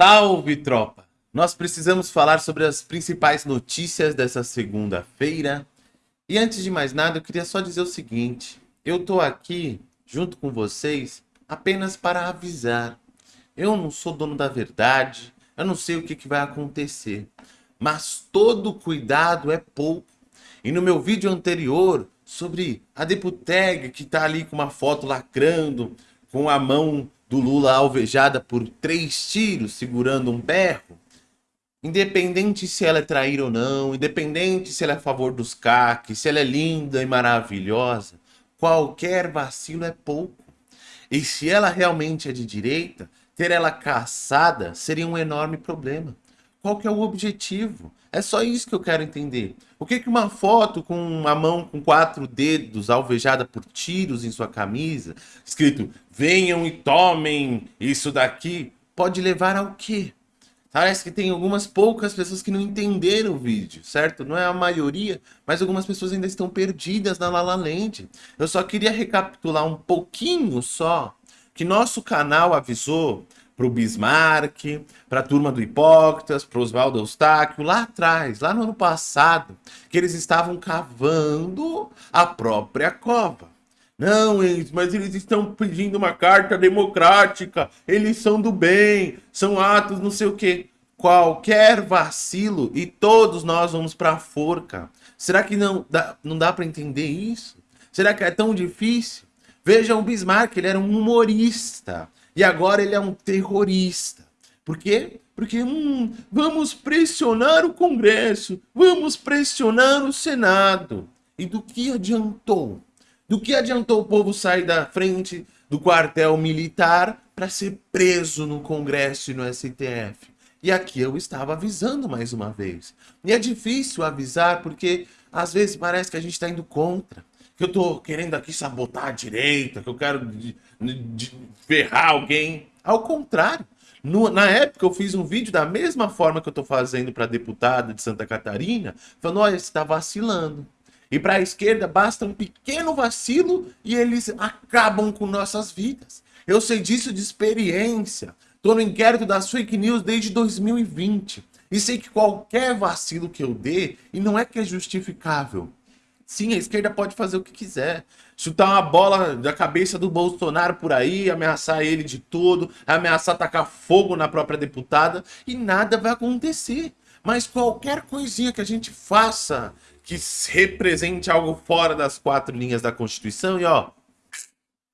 Salve, tropa! Nós precisamos falar sobre as principais notícias dessa segunda-feira. E antes de mais nada, eu queria só dizer o seguinte. Eu tô aqui, junto com vocês, apenas para avisar. Eu não sou dono da verdade, eu não sei o que, que vai acontecer. Mas todo cuidado é pouco. E no meu vídeo anterior, sobre a Deputeg, que tá ali com uma foto lacrando, com a mão do Lula alvejada por três tiros, segurando um berro, independente se ela é traíra ou não, independente se ela é a favor dos CAC, se ela é linda e maravilhosa, qualquer vacilo é pouco. E se ela realmente é de direita, ter ela caçada seria um enorme problema. Qual que é o objetivo? É só isso que eu quero entender. O que, que uma foto com uma mão com quatro dedos alvejada por tiros em sua camisa, escrito venham e tomem isso daqui, pode levar ao quê? Parece que tem algumas poucas pessoas que não entenderam o vídeo, certo? Não é a maioria, mas algumas pessoas ainda estão perdidas na Lala Land. Eu só queria recapitular um pouquinho só que nosso canal avisou para o Bismarck, para a turma do Hipócritas, para Oswaldo Eustáquio, lá atrás, lá no ano passado, que eles estavam cavando a própria cova. Não, eles, mas eles estão pedindo uma carta democrática, eles são do bem, são atos não sei o quê. Qualquer vacilo e todos nós vamos para a forca. Será que não dá, não dá para entender isso? Será que é tão difícil? Vejam o Bismarck, ele era um humorista. E agora ele é um terrorista. Por quê? Porque hum, vamos pressionar o Congresso, vamos pressionar o Senado. E do que adiantou? Do que adiantou o povo sair da frente do quartel militar para ser preso no Congresso e no STF? E aqui eu estava avisando mais uma vez. E é difícil avisar porque às vezes parece que a gente está indo contra que eu tô querendo aqui sabotar a direita, que eu quero de, de ferrar alguém. Ao contrário, no, na época eu fiz um vídeo da mesma forma que eu tô fazendo para deputada de Santa Catarina, falando, olha, você está vacilando. E para a esquerda basta um pequeno vacilo e eles acabam com nossas vidas. Eu sei disso de experiência. Tô no inquérito das fake news desde 2020. E sei que qualquer vacilo que eu dê, e não é que é justificável, Sim, a esquerda pode fazer o que quiser. Chutar uma bola da cabeça do Bolsonaro por aí, ameaçar ele de tudo, ameaçar tacar fogo na própria deputada e nada vai acontecer. Mas qualquer coisinha que a gente faça que represente algo fora das quatro linhas da Constituição e ó,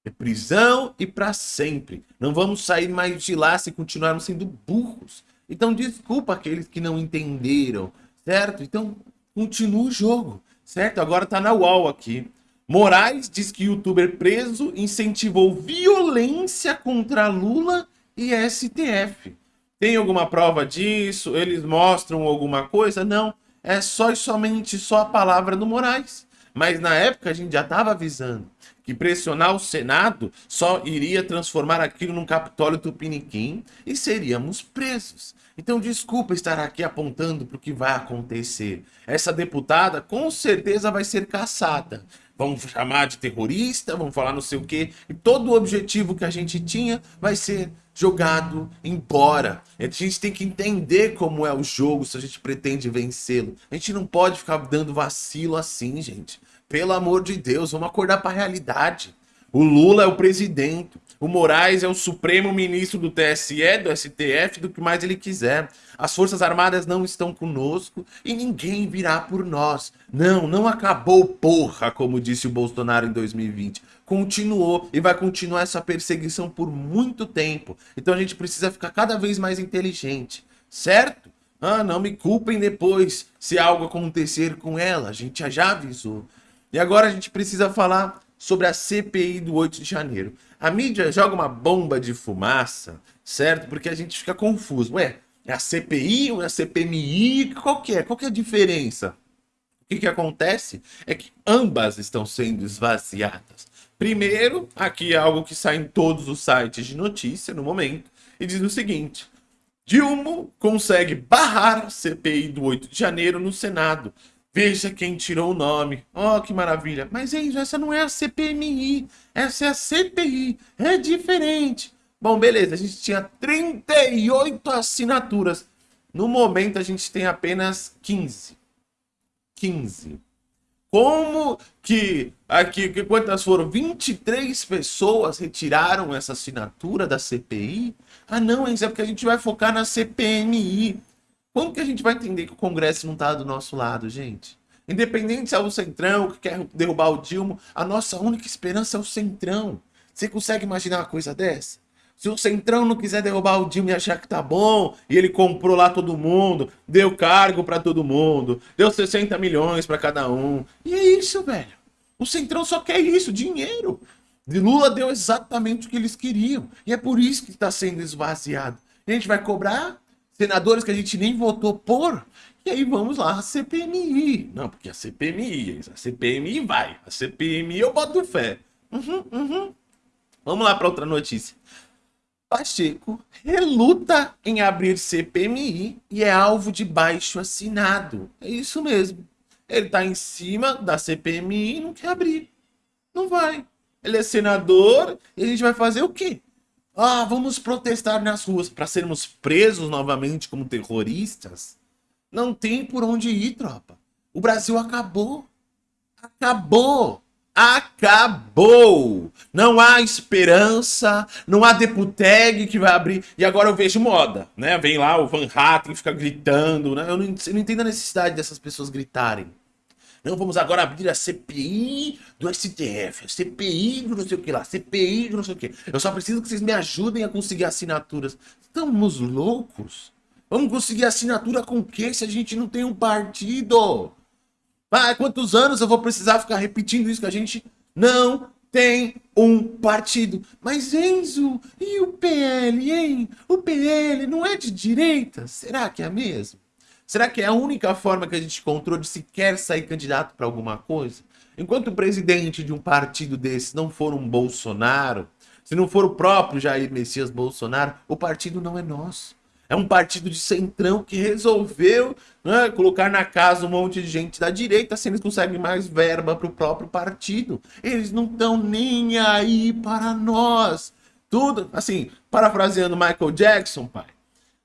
é prisão e para sempre. Não vamos sair mais de lá se continuarmos sendo burros. Então desculpa aqueles que não entenderam, certo? Então continua o jogo certo? Agora tá na UOL aqui. Moraes diz que youtuber preso incentivou violência contra Lula e STF. Tem alguma prova disso? Eles mostram alguma coisa? Não. É só e somente só a palavra do Moraes. Mas na época a gente já estava avisando que pressionar o Senado só iria transformar aquilo num Capitólio Tupiniquim e seríamos presos. Então desculpa estar aqui apontando para o que vai acontecer. Essa deputada com certeza vai ser caçada. Vão chamar de terrorista, vão falar não sei o quê. E todo o objetivo que a gente tinha vai ser jogado embora. A gente tem que entender como é o jogo se a gente pretende vencê-lo. A gente não pode ficar dando vacilo assim, gente. Pelo amor de Deus, vamos acordar para a realidade. O Lula é o presidente, o Moraes é o supremo ministro do TSE, do STF, do que mais ele quiser. As Forças Armadas não estão conosco e ninguém virá por nós. Não, não acabou porra, como disse o Bolsonaro em 2020. Continuou e vai continuar essa perseguição por muito tempo. Então a gente precisa ficar cada vez mais inteligente, certo? Ah, não me culpem depois se algo acontecer com ela, a gente já avisou. E agora a gente precisa falar sobre a CPI do 8 de janeiro. A mídia joga uma bomba de fumaça, certo? Porque a gente fica confuso. Ué, é a CPI ou é a CPMI? Qual que é? Qual que é a diferença? O que, que acontece é que ambas estão sendo esvaziadas. Primeiro, aqui é algo que sai em todos os sites de notícia no momento, e diz o seguinte, Dilma consegue barrar a CPI do 8 de janeiro no Senado, Veja quem tirou o nome. Oh, que maravilha. Mas isso, essa não é a CPMI. Essa é a CPI. É diferente. Bom, beleza, a gente tinha 38 assinaturas. No momento a gente tem apenas 15. 15. Como que aqui, que quantas foram? 23 pessoas retiraram essa assinatura da CPI? Ah, não, é porque a gente vai focar na CPMI. Como que a gente vai entender que o Congresso não está do nosso lado, gente? Independente se é o Centrão que quer derrubar o Dilma, a nossa única esperança é o Centrão. Você consegue imaginar uma coisa dessa? Se o Centrão não quiser derrubar o Dilma e achar que tá bom, e ele comprou lá todo mundo, deu cargo para todo mundo, deu 60 milhões para cada um. E é isso, velho. O Centrão só quer isso, dinheiro. E Lula deu exatamente o que eles queriam. E é por isso que está sendo esvaziado. a gente vai cobrar senadores que a gente nem votou por. E aí vamos lá, a CPMI. Não, porque a CPMI, a CPMI vai. A CPMI eu boto fé. Uhum, uhum. Vamos lá para outra notícia. Pacheco reluta em abrir CPMI e é alvo de baixo assinado. É isso mesmo. Ele está em cima da CPMI e não quer abrir. Não vai. Ele é senador e a gente vai fazer o quê? Ah, vamos protestar nas ruas para sermos presos novamente como terroristas? Não tem por onde ir, tropa. O Brasil acabou. Acabou. Acabou! Não há esperança, não há deputeg que vai abrir. E agora eu vejo moda, né? Vem lá o Van Hatten fica gritando, né? Eu não, eu não entendo a necessidade dessas pessoas gritarem. Não, vamos agora abrir a CPI do STF, a CPI do não sei o que lá, CPI do não sei o que. Eu só preciso que vocês me ajudem a conseguir assinaturas. Estamos loucos? Vamos conseguir assinatura com o quê se a gente não tem um partido? Ah, quantos anos eu vou precisar ficar repetindo isso que a gente não tem um partido. Mas Enzo, e o PL, hein? O PL não é de direita? Será que é mesmo? Será que é a única forma que a gente encontrou de sequer sair candidato para alguma coisa? Enquanto o presidente de um partido desse não for um Bolsonaro, se não for o próprio Jair Messias Bolsonaro, o partido não é nosso. É um partido de centrão que resolveu né, colocar na casa um monte de gente da direita se eles conseguem mais verba para o próprio partido. Eles não estão nem aí para nós. Tudo, assim, parafraseando Michael Jackson, pai.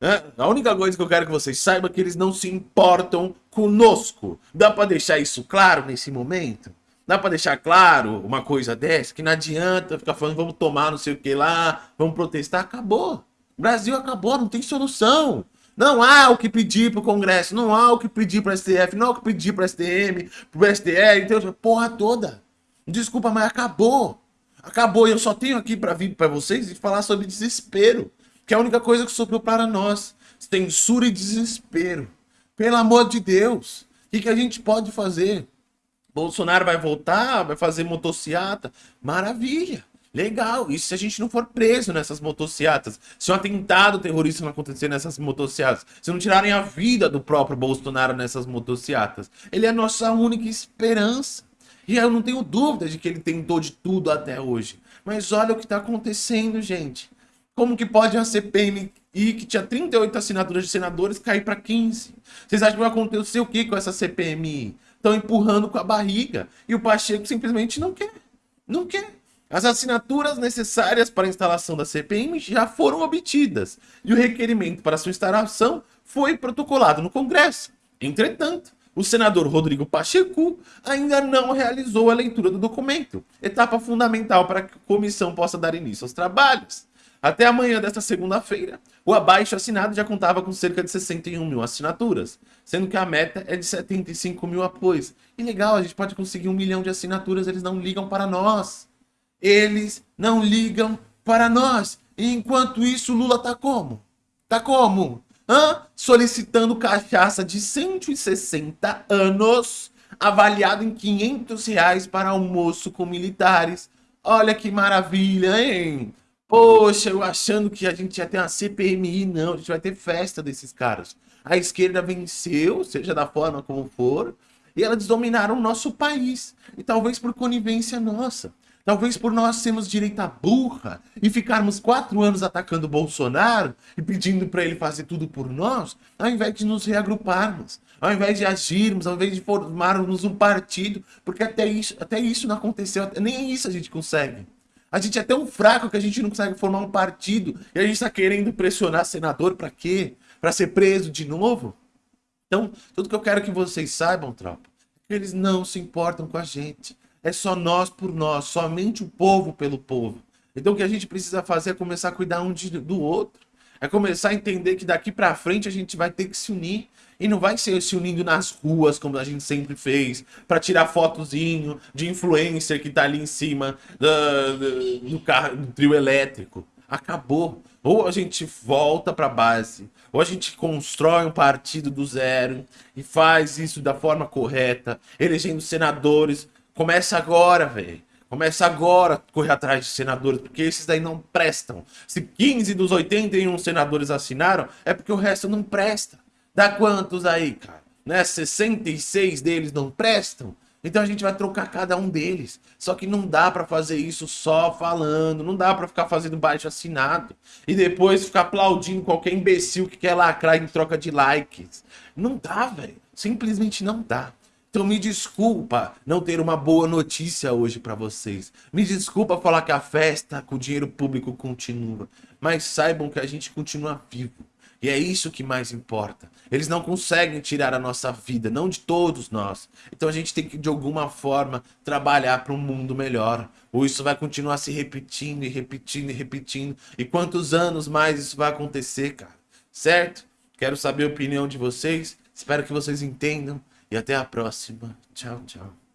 Né, a única coisa que eu quero que vocês saibam é que eles não se importam conosco. Dá para deixar isso claro nesse momento? Dá para deixar claro uma coisa dessa? Que não adianta ficar falando, vamos tomar não sei o que lá, vamos protestar. Acabou. O Brasil acabou, não tem solução. Não há o que pedir para o Congresso, não há o que pedir para o STF, não há o que pedir para o STM, para o STR, então, porra toda. Desculpa, mas acabou. Acabou e eu só tenho aqui para vir para vocês e falar sobre desespero, que é a única coisa que sobrou para nós. Censura e desespero. Pelo amor de Deus, o que, que a gente pode fazer? Bolsonaro vai voltar, vai fazer motociata? Maravilha. Legal, isso se a gente não for preso nessas motocicletas. Se um atentado terrorista não acontecer nessas motocicletas. Se não tirarem a vida do próprio Bolsonaro nessas motocicletas. Ele é a nossa única esperança. E eu não tenho dúvida de que ele tentou de tudo até hoje. Mas olha o que está acontecendo, gente. Como que pode uma CPMI que tinha 38 assinaturas de senadores cair para 15? Vocês acham que vai acontecer o que com essa CPMI? Estão empurrando com a barriga. E o Pacheco simplesmente não quer. Não quer. As assinaturas necessárias para a instalação da CPM já foram obtidas e o requerimento para sua instalação foi protocolado no Congresso. Entretanto, o senador Rodrigo Pacheco ainda não realizou a leitura do documento, etapa fundamental para que a comissão possa dar início aos trabalhos. Até amanhã desta segunda-feira, o abaixo assinado já contava com cerca de 61 mil assinaturas, sendo que a meta é de 75 mil apoios. E legal, a gente pode conseguir um milhão de assinaturas, eles não ligam para nós. Eles não ligam para nós. E enquanto isso, Lula tá como? Tá como? Hã? Solicitando cachaça de 160 anos, avaliado em 500 reais para almoço com militares. Olha que maravilha, hein? Poxa, eu achando que a gente ia ter uma CPMI, não, a gente vai ter festa desses caras. A esquerda venceu, seja da forma como for, e elas dominaram o nosso país. E talvez por conivência nossa. Talvez por nós sermos direita burra e ficarmos quatro anos atacando o Bolsonaro e pedindo para ele fazer tudo por nós, ao invés de nos reagruparmos, ao invés de agirmos, ao invés de formarmos um partido, porque até isso, até isso não aconteceu, nem isso a gente consegue. A gente é tão fraco que a gente não consegue formar um partido e a gente está querendo pressionar senador para quê? Para ser preso de novo? Então, tudo que eu quero que vocês saibam, tropa, é eles não se importam com a gente. É só nós por nós, somente o povo pelo povo. Então o que a gente precisa fazer é começar a cuidar um de, do outro. É começar a entender que daqui para frente a gente vai ter que se unir. E não vai ser se unindo nas ruas, como a gente sempre fez, para tirar fotozinho de influencer que tá ali em cima do, do, do carro, do trio elétrico. Acabou. Ou a gente volta para base, ou a gente constrói um partido do zero e faz isso da forma correta, elegendo senadores. Começa agora, velho. Começa agora a correr atrás de senadores, porque esses daí não prestam. Se 15 dos 81 senadores assinaram, é porque o resto não presta. Dá quantos aí, cara? Né? 66 deles não prestam? Então a gente vai trocar cada um deles. Só que não dá para fazer isso só falando, não dá para ficar fazendo baixo assinado e depois ficar aplaudindo qualquer imbecil que quer lacrar em troca de likes. Não dá, velho. Simplesmente não dá. Então me desculpa não ter uma boa notícia hoje para vocês. Me desculpa falar que a festa com o dinheiro público continua. Mas saibam que a gente continua vivo. E é isso que mais importa. Eles não conseguem tirar a nossa vida, não de todos nós. Então a gente tem que, de alguma forma, trabalhar para um mundo melhor. Ou isso vai continuar se repetindo e repetindo e repetindo. E quantos anos mais isso vai acontecer, cara? Certo? Quero saber a opinião de vocês. Espero que vocês entendam. E até a próxima. Tchau, tchau.